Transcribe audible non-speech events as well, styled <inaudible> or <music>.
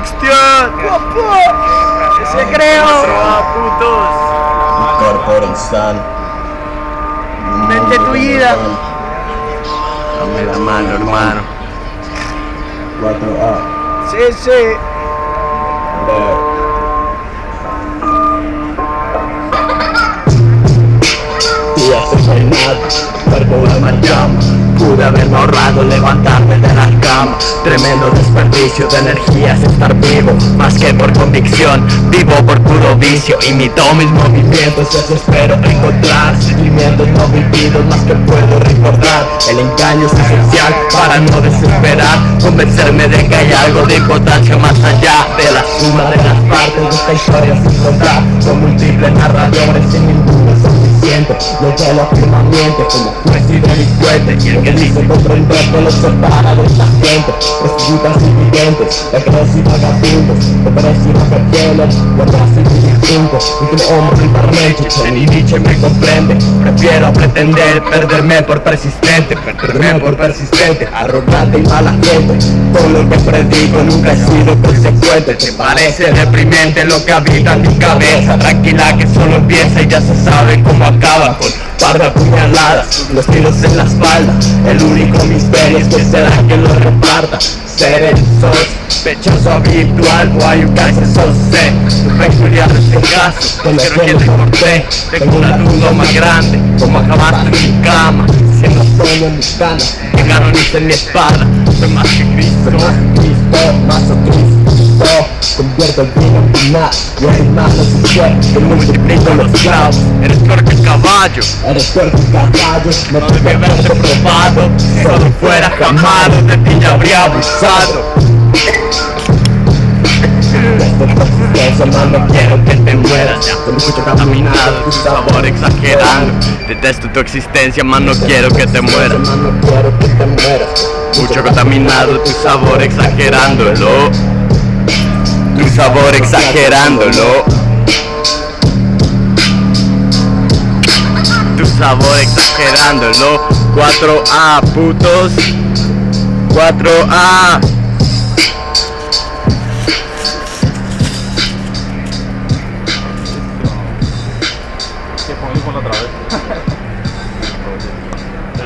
Cristian. Ese creo. a putos. Corporal Sun. Mente tu vida. Dame la mano, hermano. 4A. Sí, sí. Día sin nada, cuerpo en llama Pude haberme ahorrado levantarme de la cama. Tremendo desperdicio de energías estar vivo Más que por convicción, vivo por puro vicio Imito mis movimientos, eso espero encontrar Sentimientos no vividos, más que puedo recordar. El engaño es esencial para no desesperar. Convencerme de que hay algo de importancia más allá De la suma de las partes de esta historia sin contar Con múltiples narradores sin ninguno suficiente Lo que lo afirmamente como juez y delincuente Y el que dice comprender que lo separa de esta gente. Prostitutas invidentes, negros y vagabundos Pobres y rockefellas, guardas y distintos Y que hombre impermente, ni Nietzsche me comprende. Prefiero pretender perderme por persistente Perderme por persistente, arrogante y mala gente. Con lo que predico nunca he sido consecuente. ¿Te parece deprimente lo que habita en mi cabeza? Tranquila que solo empieza y ya se sabe cómo acaba Con par de apuñaladas, los tiros en la espalda. El único misterio es que será quien lo reparta. Ser el sospechoso habitual Why you guys are so sick Tu peculiar este caso Pero que te corté Tengo una duda más grande ¿Cómo acabaste en mi cama? Siendo sueño en mis canas Que canonice en mi espada Soy más que Cristo más Cristo Eres peor que el caballo. Eres peor que un caballo No debí haberte probado. Si solo fuera jamado, de ti ya habría abusado. No quiero que te mueras Ya escucho contaminado, tu sabor exagerando. Detesto tu existencia, man, no quiero que te mueras. Mucho contaminado, tu sabor exagerándolo un sabor exagerándolo. Tu sabor exagerándolo. 4A, putos. 4A. Se pone otra vez. <laughs>